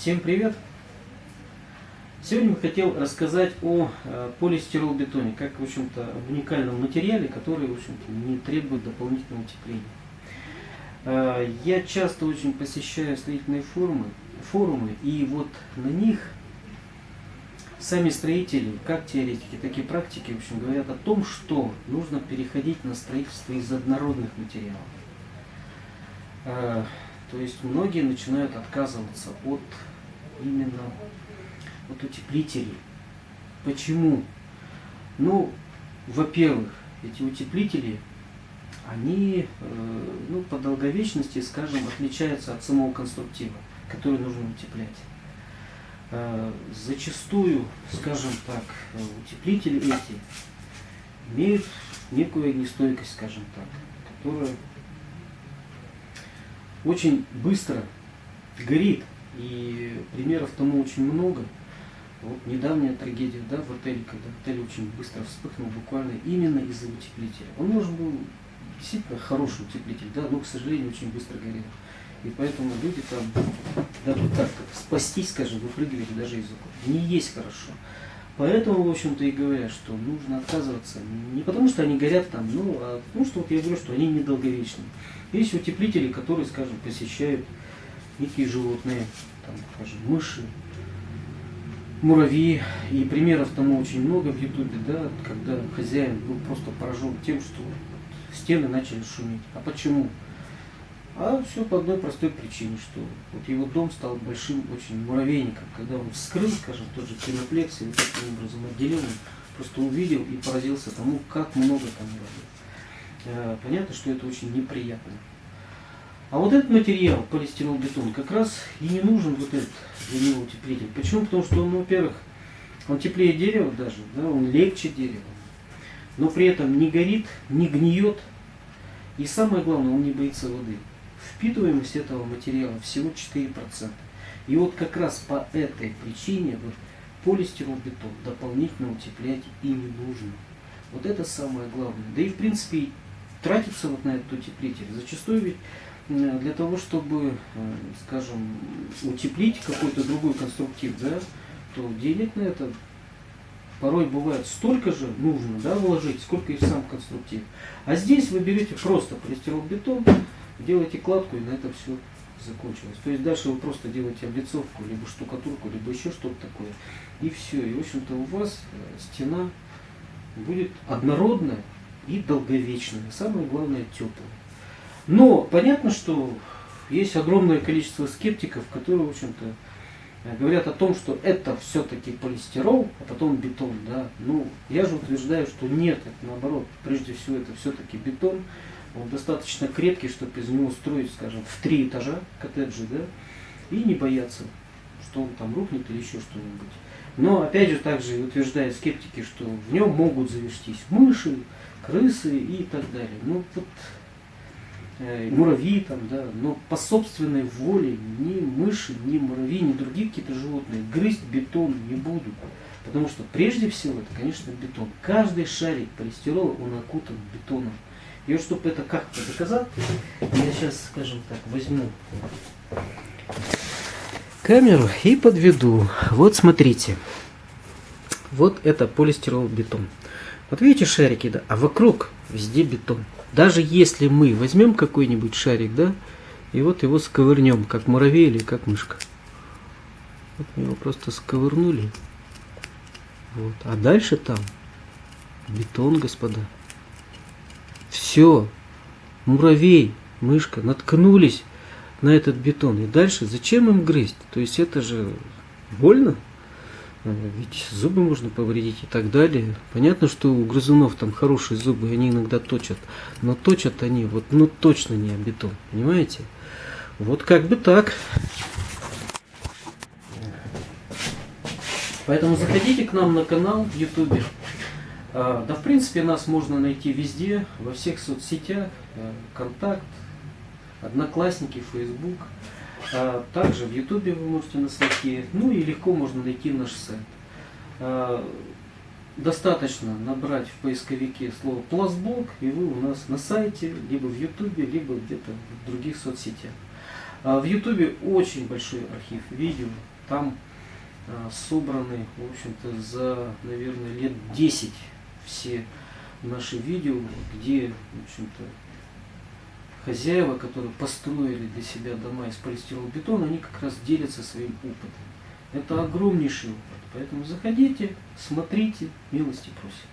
Всем привет! Сегодня я хотел рассказать о э, полистиролбетоне, как в общем-то об уникальном материале, который в общем-то не требует дополнительного утепления. Э, я часто очень посещаю строительные форумы, форумы и вот на них сами строители, как теоретики, так и практики, в общем, говорят о том, что нужно переходить на строительство из однородных материалов. То есть многие начинают отказываться от именно от утеплителей. Почему? Ну, во-первых, эти утеплители, они э, ну, по долговечности, скажем, отличаются от самого конструктива, который нужно утеплять. Э, зачастую, скажем так, утеплители эти имеют некую огнестойкость, скажем так, которая очень быстро горит. И примеров тому очень много. Вот недавняя трагедия да, в отеле, когда отель очень быстро вспыхнул буквально именно из-за утеплителя. Он может был действительно хороший утеплитель, да, но, к сожалению, очень быстро горел. И поэтому люди там, даже так, спастись, скажем, выпрыгивали даже из окон. Не есть хорошо. Поэтому, в общем-то, и говорят, что нужно отказываться не потому, что они горят там, ну, а потому, что вот я говорю, что они недолговечны. Есть утеплители, которые, скажем, посещают некие животные, там, скажем, мыши, муравьи. И примеров тому очень много в Ютубе, да, когда хозяин был просто поражен тем, что стены начали шуметь. А почему? А все по одной простой причине, что вот его дом стал большим очень муравейником. Когда он вскрыл, скажем, тот же пеноплекс, и вот таким образом отделил, просто увидел и поразился тому, как много там муравьев. Э, понятно, что это очень неприятно. А вот этот материал, полистиролбетон, как раз и не нужен вот этот для него утеплитель. Почему? Потому что он, во-первых, он теплее дерева даже, да, он легче дерева, но при этом не горит, не гниет, и самое главное, он не боится воды. Впитываемость этого материала всего 4%. И вот как раз по этой причине вот, полистиролбетон дополнительно утеплять и не нужно. Вот это самое главное. Да и в принципе тратиться вот на этот утеплитель. Зачастую ведь для того, чтобы, э, скажем, утеплить какой-то другой конструктив, да, то денег на это порой бывает столько же нужно да, вложить, сколько и в сам конструктив. А здесь вы берете просто полистиролбетон, делаете кладку и на это все закончилось. То есть дальше вы просто делаете облицовку, либо штукатурку, либо еще что-то такое. И все. И в общем-то у вас э, стена будет однородная, и долговечными, самое главное теплые. Но понятно, что есть огромное количество скептиков, которые, в общем-то, говорят о том, что это все-таки полистирол, а потом бетон. Да? Ну, я же утверждаю, что нет, это наоборот, прежде всего это все-таки бетон. Он достаточно крепкий, чтобы из него строить, скажем, в три этажа коттеджи, да, и не бояться, что он там рухнет или еще что-нибудь. Но опять же также утверждают скептики, что в нем могут завестись мыши, крысы и так далее. Ну вот э, муравьи там, да, но по собственной воле ни мыши, ни муравьи, ни другие какие-то животные грызть бетон не будут. Потому что прежде всего это, конечно, бетон. Каждый шарик полистирола, он окутан бетоном. И чтобы это как-то доказать, я сейчас, скажем так, возьму камеру и подведу. Вот смотрите. Вот это полистирол бетон. Вот видите шарики, да? А вокруг везде бетон. Даже если мы возьмем какой-нибудь шарик, да, и вот его сковырнем, как муравей или как мышка. Вот мы его просто сковырнули. Вот. А дальше там бетон, господа. Все. Муравей, мышка наткнулись на этот бетон. И дальше зачем им грызть? То есть это же больно. Э, ведь зубы можно повредить и так далее. Понятно, что у грызунов там хорошие зубы, они иногда точат. Но точат они вот ну точно не о бетон. Понимаете? Вот как бы так. Поэтому заходите к нам на канал в Ютубе. А, да, в принципе, нас можно найти везде, во всех соцсетях. Э, Контакт, Одноклассники, Фейсбук. А, также в Ютубе вы можете нас найти, ну и легко можно найти наш сайт. А, достаточно набрать в поисковике слово пластблок, и вы у нас на сайте, либо в Ютубе, либо где-то в других соцсетях. В Ютубе очень большой архив видео. Там собраны, в общем-то, за, наверное, лет 10 все наши видео, где, в общем-то, хозяева, которые построили для себя дома из полистиролбетона, они как раз делятся своим опытом. Это огромнейший опыт. Поэтому заходите, смотрите, милости просим.